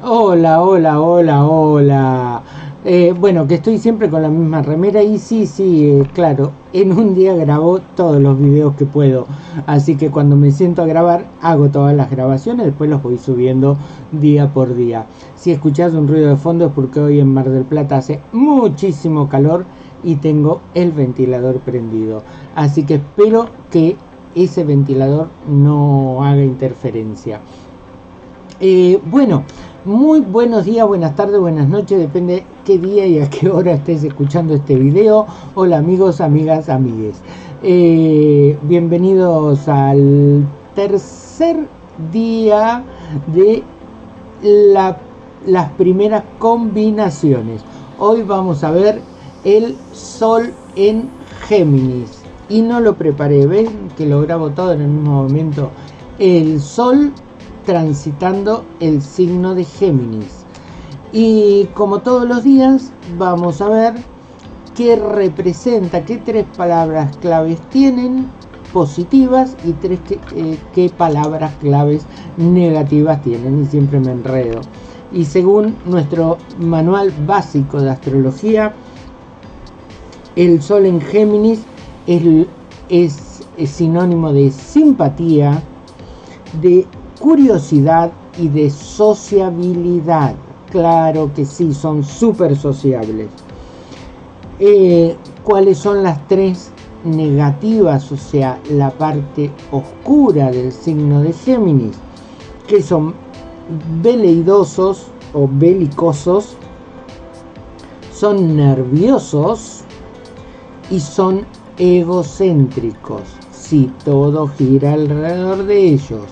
Hola, hola, hola, hola. Eh, bueno, que estoy siempre con la misma remera y sí, sí, eh, claro, en un día grabo todos los videos que puedo. Así que cuando me siento a grabar, hago todas las grabaciones, después los voy subiendo día por día. Si escuchas un ruido de fondo es porque hoy en Mar del Plata hace muchísimo calor y tengo el ventilador prendido. Así que espero que ese ventilador no haga interferencia. Eh, bueno, muy buenos días, buenas tardes, buenas noches, depende qué día y a qué hora estés escuchando este video. Hola amigos, amigas, amigues. Eh, bienvenidos al tercer día de las primeras combinaciones. Hoy vamos a ver el Sol en Géminis. Y no lo preparé, ven que lo grabo todo en el mismo momento. El Sol transitando el signo de Géminis. Y como todos los días, vamos a ver qué representa, qué tres palabras claves tienen positivas y tres eh, qué palabras claves negativas tienen. Y siempre me enredo. Y según nuestro manual básico de astrología, el Sol en Géminis es, es sinónimo de simpatía, de curiosidad y de sociabilidad. Claro que sí, son súper sociables. Eh, ¿Cuáles son las tres negativas? O sea, la parte oscura del signo de Géminis, que son veleidosos o belicosos, son nerviosos y son egocéntricos. Si todo gira alrededor de ellos.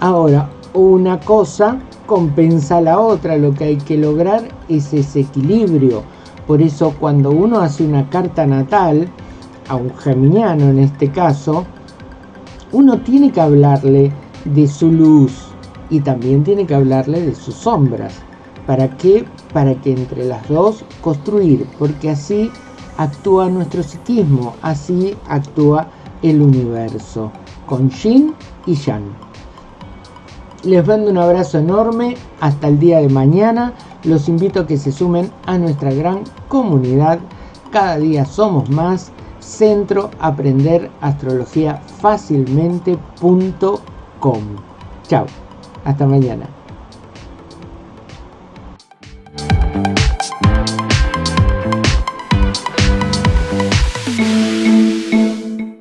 Ahora, una cosa compensa la otra, lo que hay que lograr es ese equilibrio. Por eso cuando uno hace una carta natal, a un geminiano en este caso, uno tiene que hablarle de su luz y también tiene que hablarle de sus sombras. ¿Para qué? Para que entre las dos construir, porque así actúa nuestro psiquismo, así actúa el universo, con Yin y Yang. Les mando un abrazo enorme. Hasta el día de mañana. Los invito a que se sumen a nuestra gran comunidad. Cada día somos más. Centro Aprender Astrología Fácilmente.com. Chao. Hasta mañana.